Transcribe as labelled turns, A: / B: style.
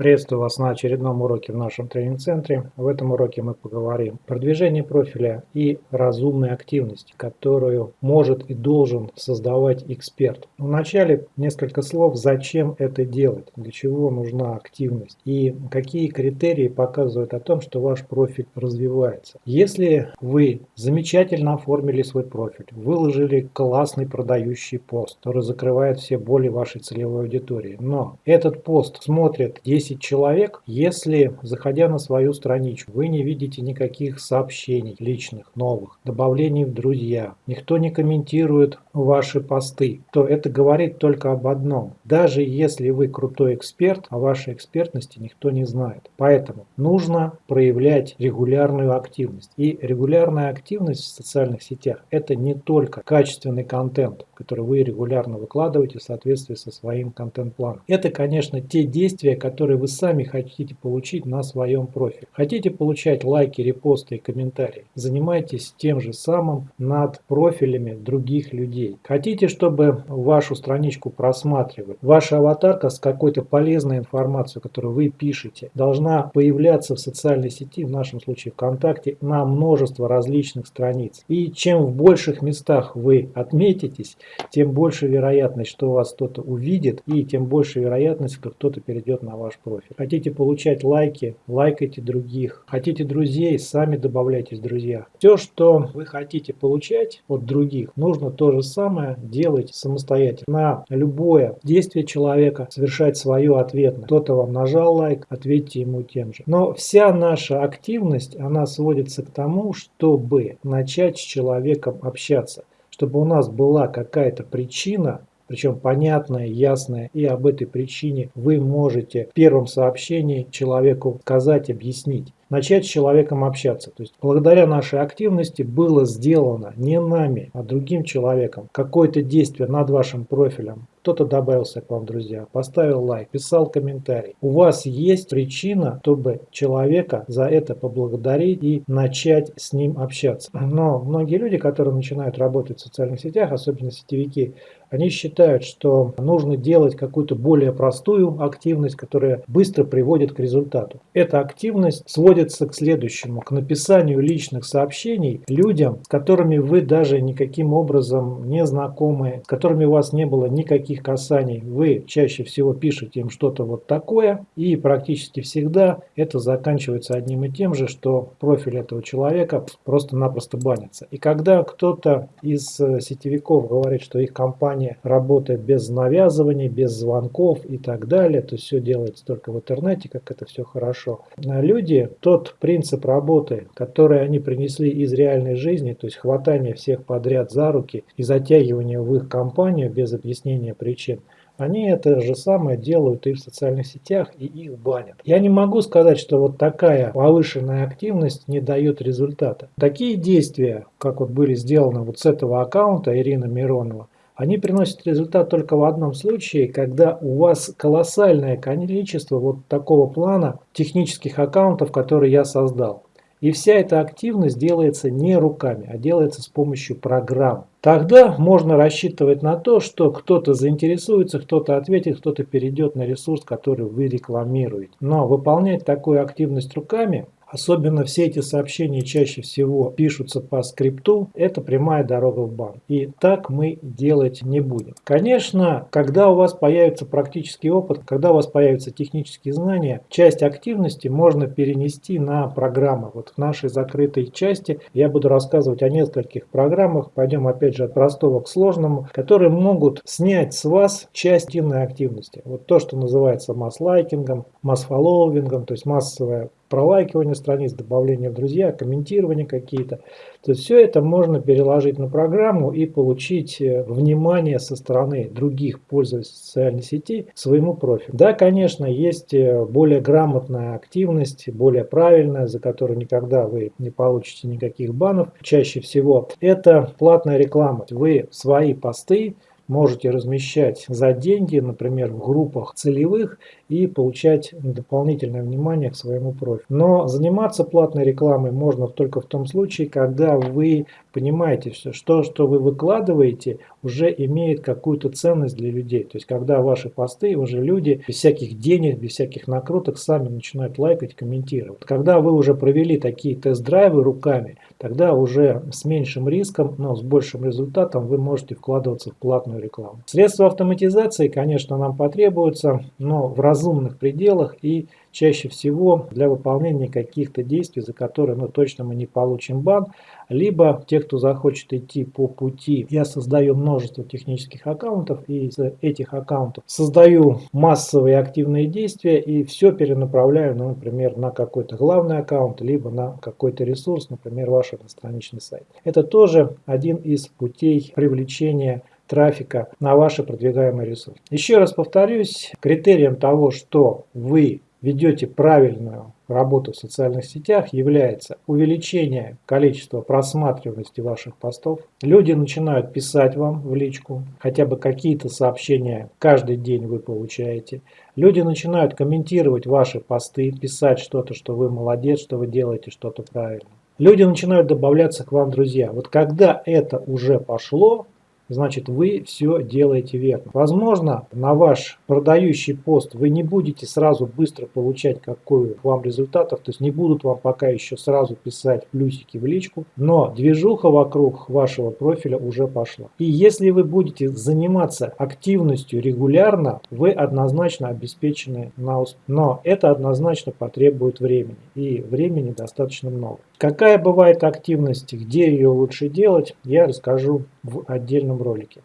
A: Приветствую вас на очередном уроке в нашем тренинг-центре. В этом уроке мы поговорим о продвижении профиля и разумной активности, которую может и должен создавать эксперт. Вначале несколько слов, зачем это делать, для чего нужна активность и какие критерии показывают о том, что ваш профиль развивается. Если вы замечательно оформили свой профиль, выложили классный продающий пост, который закрывает все боли вашей целевой аудитории, но этот пост смотрит 10 10 человек, если, заходя на свою страничку, вы не видите никаких сообщений личных, новых, добавлений в друзья, никто не комментирует ваши посты, то это говорит только об одном. Даже если вы крутой эксперт, о вашей экспертности никто не знает. Поэтому нужно проявлять регулярную активность. И регулярная активность в социальных сетях – это не только качественный контент, который вы регулярно выкладываете в соответствии со своим контент-планом. Это, конечно, те действия, которые вы сами хотите получить на своем профиле. Хотите получать лайки, репосты и комментарии? Занимайтесь тем же самым над профилями других людей. Хотите, чтобы вашу страничку просматривали? Ваша аватарка с какой-то полезной информацией, которую вы пишете, должна появляться в социальной сети, в нашем случае ВКонтакте, на множество различных страниц. И чем в больших местах вы отметитесь, тем больше вероятность, что вас кто-то увидит, и тем больше вероятность, что кто-то перейдет на ваш профиль. Хотите получать лайки, лайкайте других. Хотите друзей, сами добавляйтесь в друзья. Все, что вы хотите получать от других, нужно то же самое делать самостоятельно. На любое действие человека совершать свое ответное. Кто-то вам нажал лайк, ответьте ему тем же. Но вся наша активность, она сводится к тому, чтобы начать с человеком общаться чтобы у нас была какая-то причина причем понятная, ясная, и об этой причине вы можете в первом сообщении человеку сказать, объяснить начать с человеком общаться. То есть благодаря нашей активности было сделано не нами, а другим человеком какое-то действие над вашим профилем. Кто-то добавился к вам, друзья, поставил лайк, писал комментарий. У вас есть причина, чтобы человека за это поблагодарить и начать с ним общаться. Но многие люди, которые начинают работать в социальных сетях, особенно сетевики, они считают, что нужно делать какую-то более простую активность, которая быстро приводит к результату. Эта активность сводит сводится к следующему, к написанию личных сообщений людям, с которыми вы даже никаким образом не знакомы, с которыми у вас не было никаких касаний. Вы чаще всего пишете им что-то вот такое, и практически всегда это заканчивается одним и тем же, что профиль этого человека просто-напросто банится. И когда кто-то из э, сетевиков говорит, что их компания работает без навязываний, без звонков и так далее, то все делается только в интернете, как это все хорошо. Люди, то тот принцип работы, который они принесли из реальной жизни, то есть хватание всех подряд за руки и затягивание в их компанию без объяснения причин, они это же самое делают и в социальных сетях, и их банят. Я не могу сказать, что вот такая повышенная активность не дает результата. Такие действия, как вот были сделаны вот с этого аккаунта Ирина Миронова, они приносят результат только в одном случае, когда у вас колоссальное количество вот такого плана технических аккаунтов, которые я создал. И вся эта активность делается не руками, а делается с помощью программ. Тогда можно рассчитывать на то, что кто-то заинтересуется, кто-то ответит, кто-то перейдет на ресурс, который вы рекламируете. Но выполнять такую активность руками Особенно все эти сообщения чаще всего пишутся по скрипту. Это прямая дорога в банк. И так мы делать не будем. Конечно, когда у вас появится практический опыт, когда у вас появятся технические знания, часть активности можно перенести на программы. Вот в нашей закрытой части я буду рассказывать о нескольких программах. Пойдем опять же от простого к сложному, которые могут снять с вас часть активности. Вот то, что называется масс-лайкингом, масс-фолловингом, то есть массовая пролайкивание страниц, добавление в друзья, комментирование какие-то. То есть все это можно переложить на программу и получить э, внимание со стороны других пользователей социальной сети к своему профилю. Да, конечно, есть э, более грамотная активность, более правильная, за которую никогда вы не получите никаких банов. Чаще всего это платная реклама. Вы свои посты можете размещать за деньги, например, в группах целевых и получать дополнительное внимание к своему профилю. Но заниматься платной рекламой можно только в том случае, когда вы понимаете, что что, что вы выкладываете, уже имеет какую-то ценность для людей. То есть, когда ваши посты уже люди без всяких денег, без всяких накруток сами начинают лайкать, комментировать. Когда вы уже провели такие тест-драйвы руками, тогда уже с меньшим риском, но с большим результатом вы можете вкладываться в платную рекламу. Средства автоматизации, конечно, нам потребуются, но в разумных пределах и чаще всего для выполнения каких-то действий, за которые ну, точно мы не получим бан, либо те, кто захочет идти по пути, я создаю множество технических аккаунтов и из этих аккаунтов создаю массовые активные действия и все перенаправляю, ну, например, на какой-то главный аккаунт, либо на какой-то ресурс, например, ваш одностраничный сайт. Это тоже один из путей привлечения трафика на ваши продвигаемые ресурсы. Еще раз повторюсь, критерием того, что вы ведете правильную работу в социальных сетях, является увеличение количества просматриваемости ваших постов. Люди начинают писать вам в личку, хотя бы какие-то сообщения каждый день вы получаете. Люди начинают комментировать ваши посты, писать что-то, что вы молодец, что вы делаете что-то правильно. Люди начинают добавляться к вам друзья. Вот когда это уже пошло, значит вы все делаете верно. Возможно, на ваш продающий пост вы не будете сразу быстро получать какую вам результатов, то есть не будут вам пока еще сразу писать плюсики в личку, но движуха вокруг вашего профиля уже пошла. И если вы будете заниматься активностью регулярно, вы однозначно обеспечены на успех. Но это однозначно потребует времени, и времени достаточно много. Какая бывает активность, где ее лучше делать, я расскажу в отдельном ролике.